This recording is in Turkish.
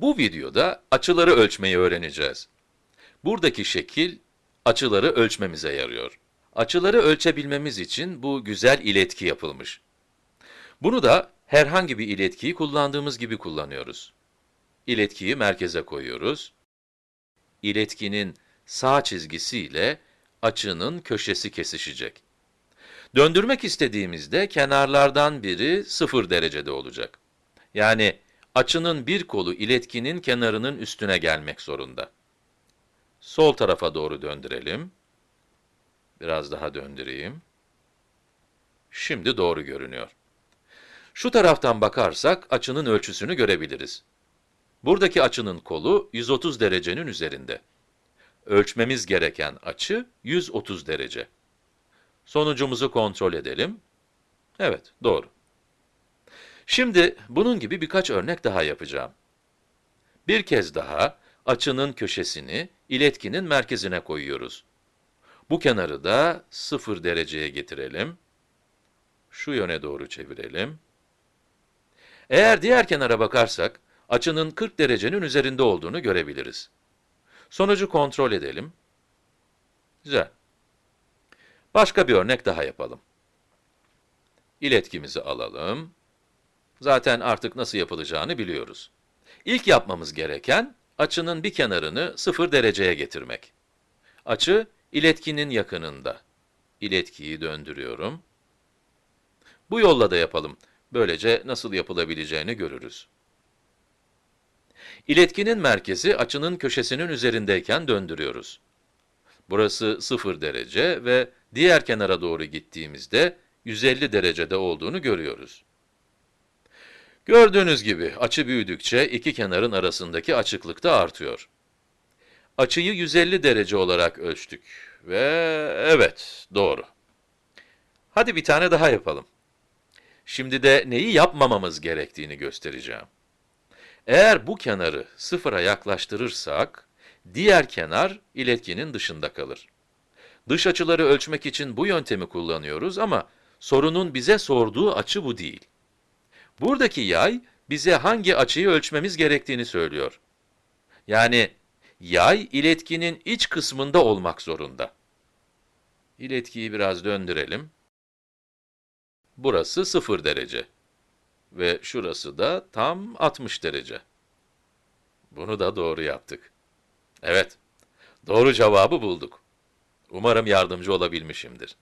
Bu videoda açıları ölçmeyi öğreneceğiz. Buradaki şekil, açıları ölçmemize yarıyor. Açıları ölçebilmemiz için bu güzel iletki yapılmış. Bunu da herhangi bir iletkiyi kullandığımız gibi kullanıyoruz. İletkiyi merkeze koyuyoruz. İletkinin sağ çizgisiyle açının köşesi kesişecek. Döndürmek istediğimizde kenarlardan biri 0 derecede olacak. Yani açının bir kolu iletkinin kenarının üstüne gelmek zorunda. Sol tarafa doğru döndürelim. Biraz daha döndüreyim. Şimdi doğru görünüyor. Şu taraftan bakarsak açının ölçüsünü görebiliriz. Buradaki açının kolu 130 derecenin üzerinde. Ölçmemiz gereken açı 130 derece. Sonucumuzu kontrol edelim. Evet, doğru. Şimdi bunun gibi birkaç örnek daha yapacağım. Bir kez daha açının köşesini iletkinin merkezine koyuyoruz. Bu kenarı da 0 dereceye getirelim. Şu yöne doğru çevirelim. Eğer diğer kenara bakarsak, açının 40 derecenin üzerinde olduğunu görebiliriz. Sonucu kontrol edelim. Güzel. Başka bir örnek daha yapalım. İletkimizi alalım. Zaten artık nasıl yapılacağını biliyoruz. İlk yapmamız gereken, açının bir kenarını 0 dereceye getirmek. Açı, iletkinin yakınında. İletkiyi döndürüyorum. Bu yolla da yapalım. Böylece nasıl yapılabileceğini görürüz. İletkinin merkezi açının köşesinin üzerindeyken döndürüyoruz. Burası 0 derece ve diğer kenara doğru gittiğimizde 150 derecede olduğunu görüyoruz. Gördüğünüz gibi açı büyüdükçe iki kenarın arasındaki açıklık da artıyor. Açıyı 150 derece olarak ölçtük ve evet, doğru. Hadi bir tane daha yapalım. Şimdi de neyi yapmamamız gerektiğini göstereceğim. Eğer bu kenarı sıfıra yaklaştırırsak, diğer kenar iletkinin dışında kalır. Dış açıları ölçmek için bu yöntemi kullanıyoruz ama sorunun bize sorduğu açı bu değil. Buradaki yay, bize hangi açıyı ölçmemiz gerektiğini söylüyor. Yani, yay iletkinin iç kısmında olmak zorunda. İletkiyi biraz döndürelim. Burası 0 derece. Ve şurası da tam 60 derece. Bunu da doğru yaptık. Evet, doğru cevabı bulduk. Umarım yardımcı olabilmişimdir.